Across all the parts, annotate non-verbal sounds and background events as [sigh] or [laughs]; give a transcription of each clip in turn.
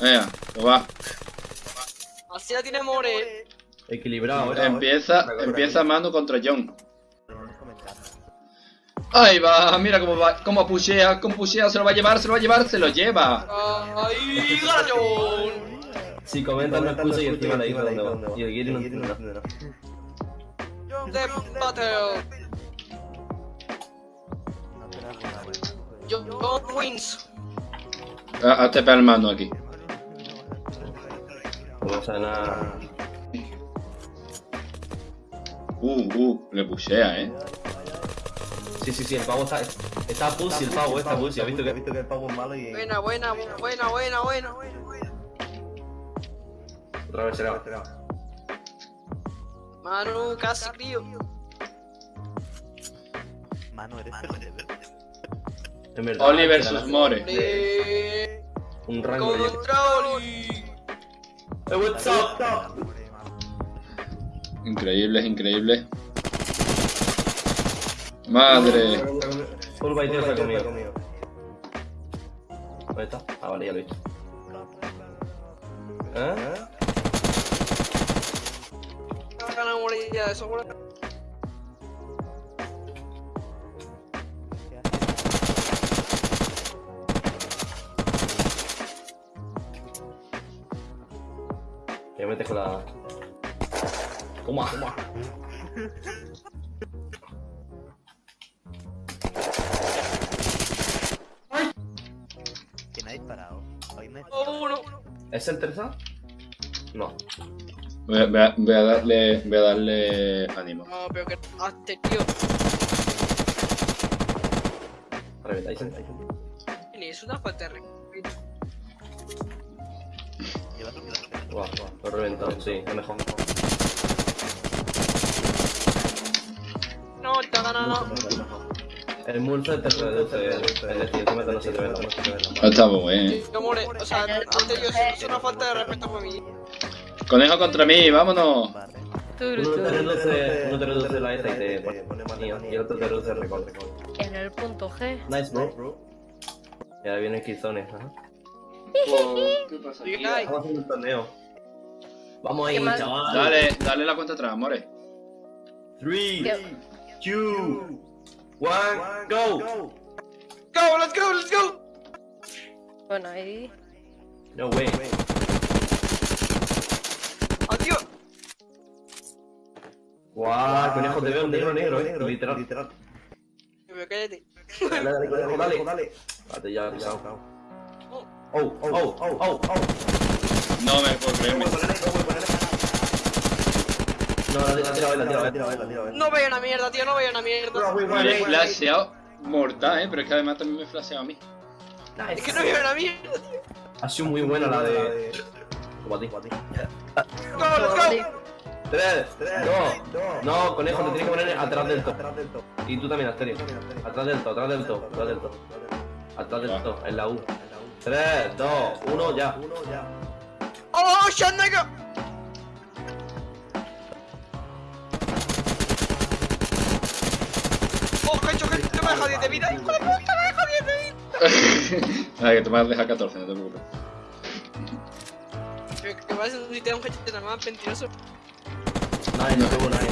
Venga, pues va. Así la tiene More. Equilibrado, ¿eh? Empieza, empieza Manu contra John. Ahí va, mira cómo va, cómo pushea, cómo pushea, se lo va a llevar, se lo va a llevar, se lo lleva. ¡Ay, galón! Si comentan no escucha y encima le dice dónde va. Y el Giri no. John wins. Ah, Hazte pegar el mano aquí. No sabe nada. Uh, uh, le pushea, eh. Sí, sí, sí, el pavo está. Está pussy el pavo, está pussy. ¿Has visto que.? visto que el pavo es malo y... Buena, buena, buena, buena, buena. Otra vez será. Manu, casi crío. Mano, eres feliz. En verdad. Oli era versus More. Un rango de. ¡Eh, what's up? Increíble, increíble. Madre. Full by ha comido. ¿Dónde está? Ah, vale, ya lo he visto. ¿Eh? Sobra. Toma, toma. ¿Quién ha disparado? Hoy me... Oh, uno. ¿Es el tercer? No. Voy a, voy a- voy a darle, voy a darle ánimo. No, pero que hazte, tío. Reventáis. Ni es una falta de respeto. Vida. Guau, lo he reventado, sí, es mejor. No, gana, no. El Mulcer te reduce el no se te ve nada. Ah, Está muy bueno. Yo more, o sea, antes yo es una falta de respeto para mí. Conejo contra mí, vámonos. Uno te reduce, uno te reduce la esta y te pone manía, y el otro te reduce el recorte. En el punto G. Nice, bro. Y ahora viene Killzone, ajá. ¿Qué pasa aquí? Ay. Vamos haciendo un torneo. Vamos ahí, chaval. Dale, dale la cuenta atrás, more. 3, 2, 1, go! Go, let's go, let's go. Bueno, ahí. No way. Adiós. Guau, conejo, te veo negro, negro, eh. Literal. Literal. Cállate. Dale, dale, conejo, dale. dale. Date ya, pisado. Oh, oh, oh, oh, oh. No me puedo creer. me- No, la tira, la tira, la tira, la tira. Tira, tira, tira. No veo una mierda, tío, no veo una mierda. Me he flasheado mortal, eh. Pero es que además también me he flasheado a mí. Es que no veo una mierda. Ha sido muy buena la de. Como a ti. Go, let's go. Tres, dos, no, conejo, te tienes que poner atrás del top. Atrás del top. Y tú también, Asterio. Atrás del top, atrás del top, atrás del top. Atrás del top, en la U. 3, 2, 1, ya. Uno ya. Oh, shit, Oh, que he hecho, que te me deja 10 de vida. Hijo de puta, me deja 10 de vida. [laughs] Nada, que te vas a dejar 14, no te preocupes. Que vas a un sitio un headshot nada más mentiroso. Nadie, no tuvo nadie.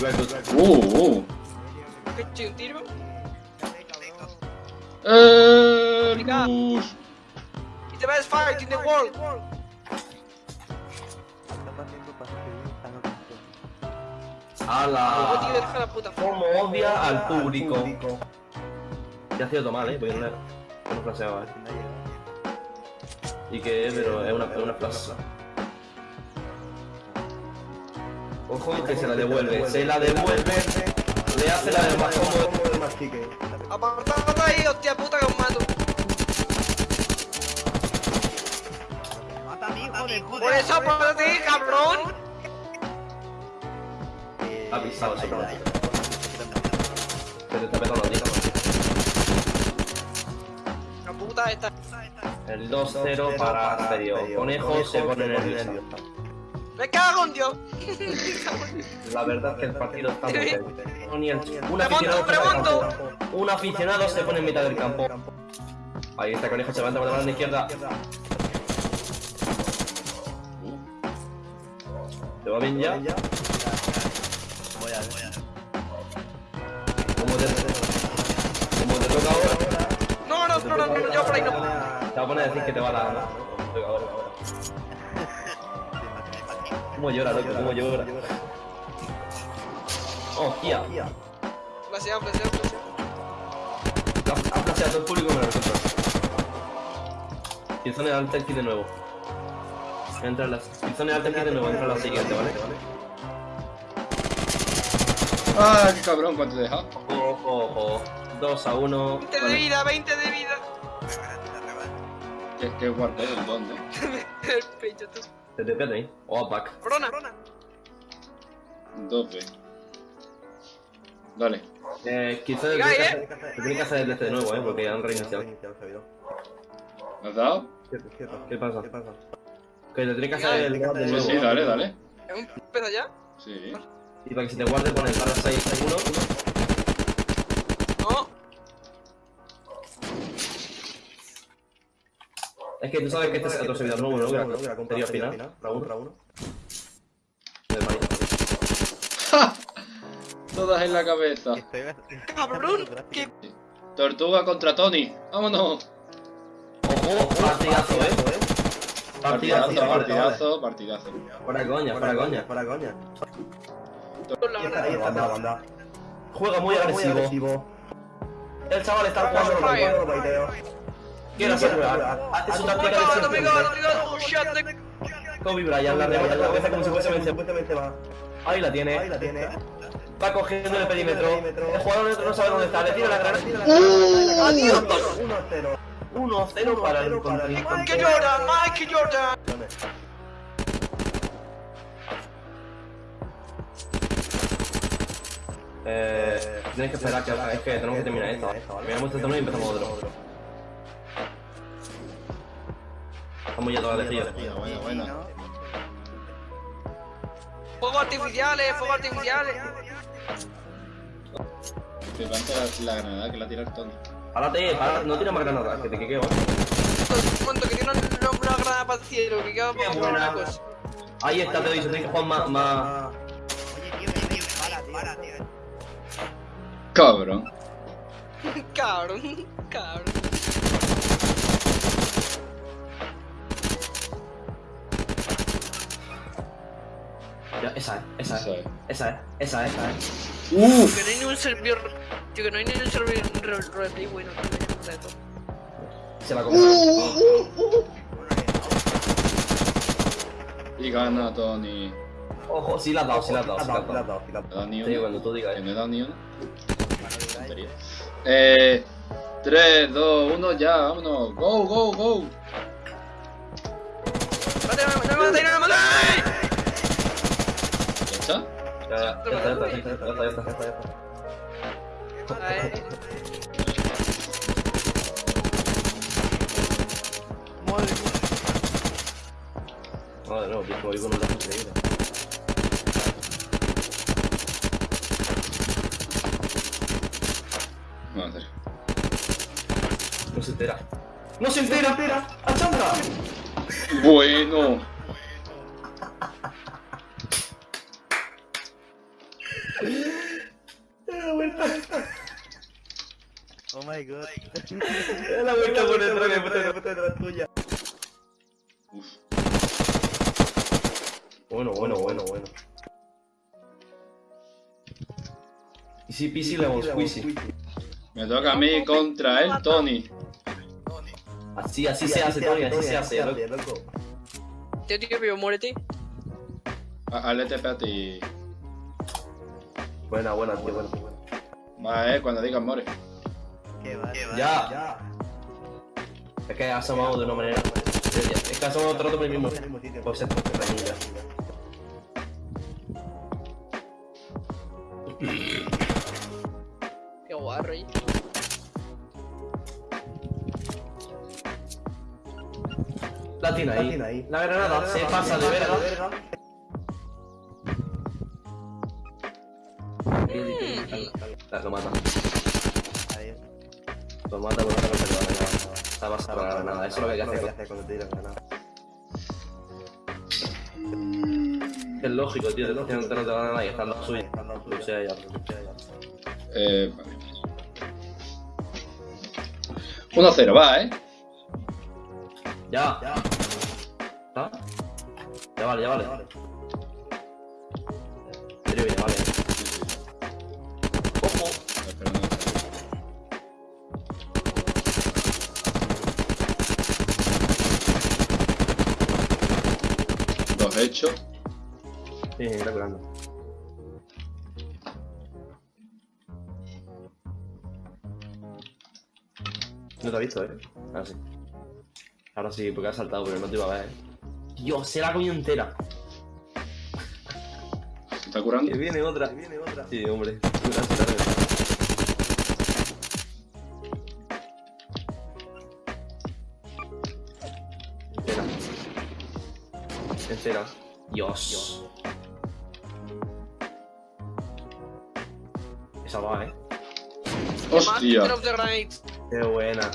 Uh, uh. He hecho un tiro. Eh. Gus. It's the best fight in the world. Tío, ¡Hala! deja la puta. Como odia al público. Ya ha sido todo mal, eh, porque no le- no flasheaba, eh. Y que, pero es una, es una flash. Ojo que se la devuelve, se la devuelve, le hace la del más cómodo. Apartad de ahí, hostia puta, que os mato. Por eso, por ti, cabrón. Ha pisado ese cabrón. Pero te ha petado los dientes. La puta esta. El 2-0 para Asterio. Conejo se pone nervioso. Me cago en Dios. La verdad es que el partido está muy. No, ni el- Un aficionado, remonto. un aficionado se pone en mitad del campo. Ahí está conejo, se levanta por la mano izquierda. ¿Te va bien ya? No, no, no, yo por ahí no. Te va a poner a decir que te va a dar, ¿no? Ahora, ahora. ¿Cómo llora, loco? ¿Cómo llora? Oh, Kia. Flasheado, flasheado, flasheado. Ha flasheado todo el público menos nosotros. Killzone alta el kit de nuevo. Entra las... Killzone alta el kit de nuevo, entra la siguiente, ¿vale? Ah, qué cabrón, ¿cuánto te deja? Ojo, ojo. 2 a 1. 20 de vida, 20 de vida. Qué, qué guardé el dónde. [laughs] El pecho, tú. Te te pete ahí. O a back. Corona. 12. Dale. Eh, que eh. hacer- te tiene que hacer desde de nuevo, eh, porque ya han reiniciado. ¿Me has dado? ¿Qué pasa? Que te tiene que hacer el guard de nuevo. sí, dale, dale. ¿Es un pedo ya? Sí. Y para que se te guarde pon el barra 6 1 No. Es que tú sabes que este es otro servidor nuevo, ¿no? Que era sería final, Raúl, Raúl. [laughs] Todas en la cabeza. [laughs] Cabrón, ¿qué? Tortuga contra Tony. ¡Vámonos! Ojo, partidazo, eh. Partidazo, Partidazo, partidazo, partidazo. Fuera coña, fuera coña. Para coña. Con la Ahí verdad. está la banda. Juega muy agresivo. El chaval está jugando lo Fire. que quiere hacer. Hace su my táctica de Kobe Bryant, la remata en la cabeza como si fuese va. Ahí la Ahí tiene. la tiene. Va cogiendo el perímetro. El jugador no sabe dónde está. Le tira la granada. Adiós. 1-0. 1-0 para el para el contrincante. Michael Jordan, Michael Jordan. Eh, tienes que esperar que es que tenemos que terminar esta. Terminamos este torneo y empezamos otro. Estamos ya todas de frío. Buena, buena. Fuegos artificiales, fuegos artificiales. Te planta la, la granada que la tira el Tony. Párate, párate, no tires más granadas, que te quequeo. Un momento, que tiene una, una granada para el cielo, que queda Qué para buena. cosa. Ahí está, te lo he dicho, tienes que jugar más, más... Oye, tío, tío, para, tío. Cabrón. Cabrón, cabrón. Esa es, esa es, es. esa es, esa es, esa es. ¡Uf! Que no hay ni un servidor. Tío, que no hay ni un servidor replay bueno, tío, de todo. Se la comió. Y gana Tony. Ojo, sí la has dado, sí la has dado, sí la has dado. Ni una. cuando tú digas, Que no he dado ni una. Tontería. Eh. 3, 2, 1, ya, vámonos. Go, go, go. ¡Mate, no me Ya, ya, ya está, ya está, ya está, ya está, ya. Ay, No, tío, voy con un lazo increíble. Madre. No se entera. ¡No se entera! ¡A Chandra! Bueno. My god. ¡Es la vuelta por el troque, tuya. Bueno, bueno, bueno, bueno. Easy peasy lemon squeezy. Me toca a mí contra el Tony. Así, así se hace, Tony, así se hace, loco. tío, vivo, muérete. A- Al ETP a ti. Buena, buena, tío, buena. Va, eh, cuando digas more. Ya, Ya. es que asomamos de una manera. Es que asomamos todo el rato por el mismo. En el mismo sitio. Pues esto, ya. Qué guarro, ahí. La tiene La ahí. tiene ahí. La granada se pasa de verga. La, lo mata. Ahí. Lo mata por una cosa que le va a Está basado la granada. Eso es lo que hay que hacer cuando te tiran granada. Es lógico, tío. Te tiran de granada y están los suyos. Sé, ya. Eh, vale. 1-0, va, ¿eh? Ya. ¿Ah? Ya vale, ya vale. Sí, está curando. No te ha visto, eh. Ahora sí. Ahora sí, porque ha saltado, pero no te iba a ver, eh. Dios, se la ha comido entera. ¿Se está curando? Que viene otra. Que viene otra. Sí, hombre. Gracias, Entera. Dios. Esa va, eh. ¡Hostia! Qué buena.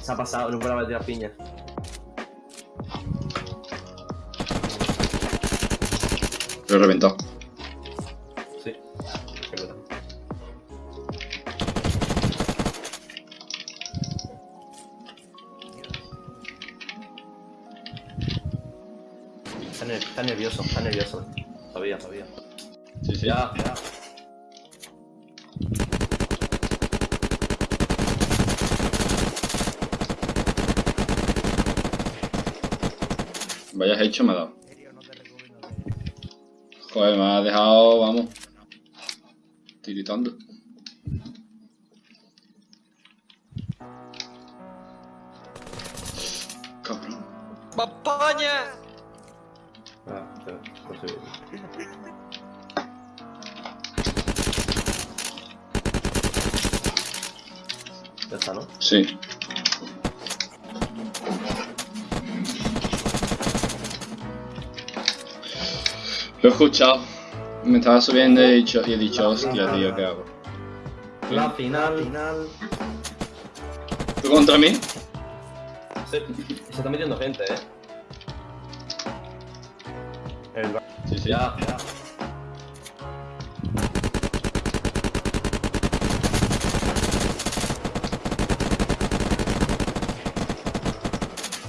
Se ha pasado, no de tirar piña. Lo he reventado. Nervioso, está nervioso. Sabía, sabía. Sí, sí. Ya, ya. Vaya hecho me ha dado. Joder, me ha dejado, vamos. Tiritando. Cabrón. ¡Papaña! Ya, está, ¿no? Sí. Lo he escuchado. Me estaba subiendo y he dicho, y he dicho hostia, tío, ¿qué hago? La final. final. ¿Tú contra mí? Se, se está metiendo gente, eh. El ba- Sí, sí. Ya, ya.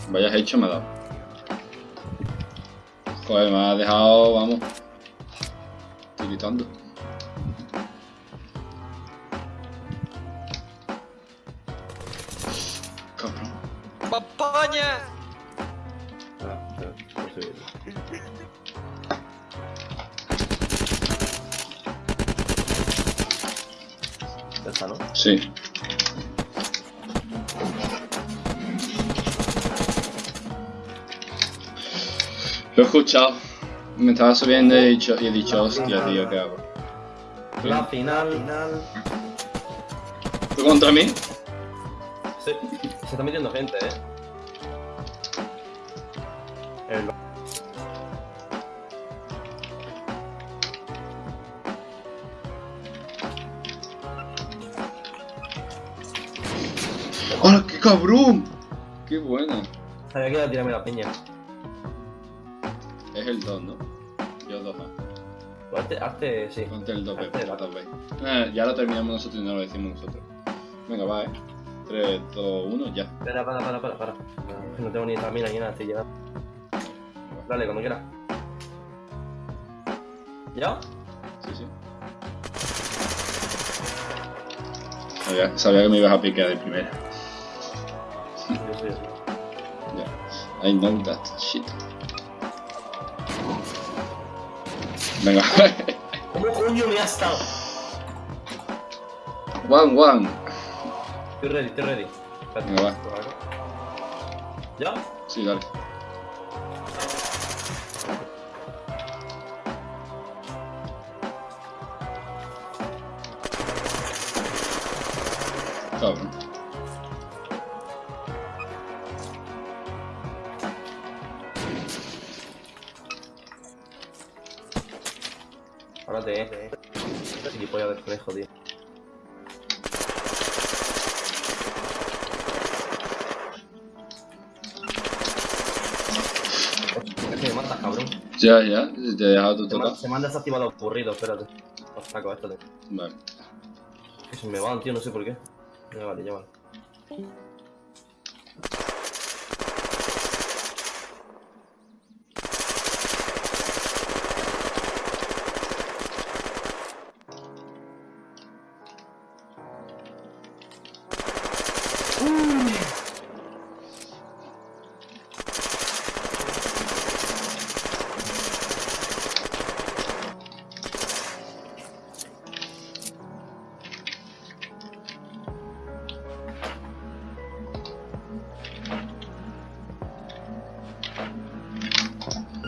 Vaya hecho me ha dado. Joder, me ha dejado, vamos. Tiritando. Sí. Lo he escuchado. Me estaba subiendo y he dicho, y he dicho hostia, tío, ¿qué hago? La final. final. ¿Tú contra mí? Se, se está metiendo gente, eh. ¡Hola, qué cabrón! ¡Qué buena! Sabía que iba a tirarme la piña. Es el 2, ¿no? Yo 2 Pues Hazte, hazte, sí. Ponte el 2B, Hazte por 2B. Eh, ya lo terminamos nosotros y no lo decimos nosotros. Venga, va, eh. 3, 2, 1, ya. Espera, para, para, para, para. No tengo ni estamina ni nada, estoy llegando. Dale, cuando quieras. ¿Ya? Sí, sí. Sabía, sabía que me ibas a piquear de primera. I know that shit. Venga. ¿Cómo coño me ha estado? one, one. Estoy ready, estoy ready. Venga, va. ¿Ya? Sí, dale. Ya, ya, te he dejado tu total. se me han desactivado los burritos, espérate. Los saco, esto. Vale. Que se me van, tío, no sé por qué. Ya vale, ya vale.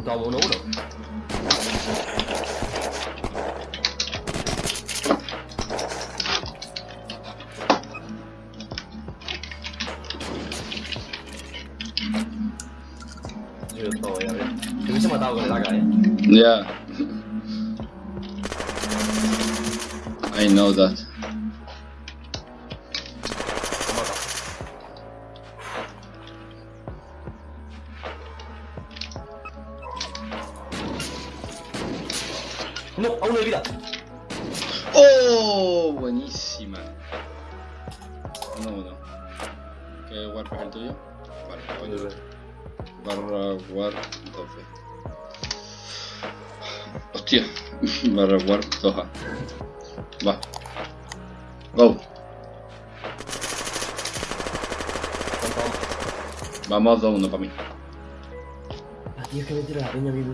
Toma uno, uno. AK, eh. Ya. I know that. No, aún no hay vida. ¡Oh! Buenísima. Uno, uno. ¿Qué warp es el tuyo? Vale, coño. Barra warp 12. Hostia. [laughs] Barra warp 2A. Va. Go. Vamos 2-1 para mí. Tío, es que me tira la peña, vivo.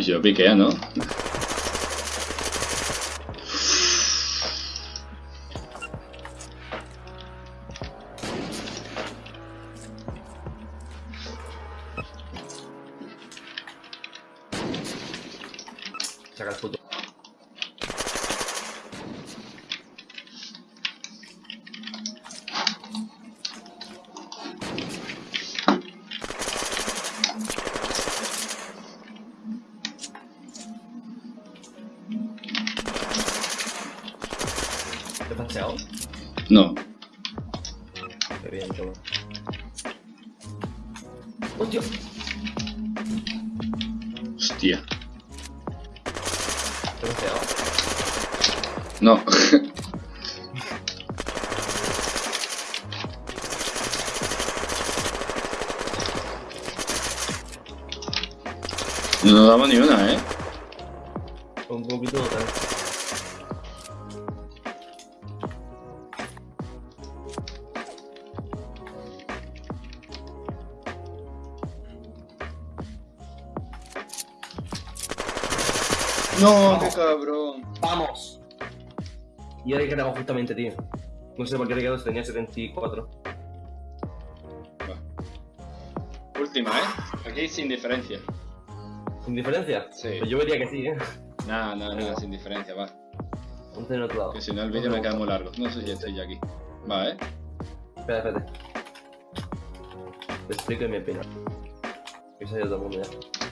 Yo piquea, ¿no? ¿Te has paseado? No. Qué bien, toma. ¡Hostia! Hostia. ¿Te has paseado? No. [laughs] No damos ni una, ¿eh? No, qué cabrón. ¡Vamos! Y ahora hay que quedaba justamente, tío. No sé por qué le quedó, tenía 74. Última, ¿eh? Aquí sin diferencia. ¿Sin diferencia? Sí. Pues yo vería que sí, ¿eh? Nada, nada, nada, sin diferencia, va. Ponte en otro lado. Que si no el vídeo me queda muy largo. No sé si estoy ya aquí. Va, ¿eh? Espera, espérate. Te explico me opino. Que se ha ido todo el mundo ya.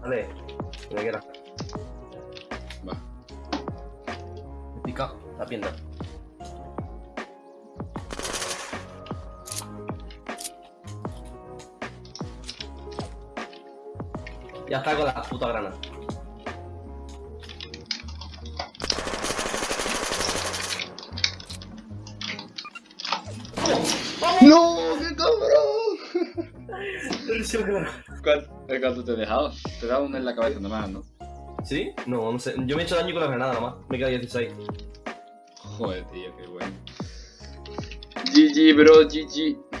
Vale, me quiera. La pierna. Ya está con la puta grana. ¡No! ¡Qué cabrón! [laughs] ¿Cuál? ¿Cuál- ¿Cuánto te he dejado? Te he dado uno en la cabeza nomás, ¿no? ¿Sí? No, no sé. Yo me he hecho daño con la granada nomás. Me queda 16. GG, bro, GG.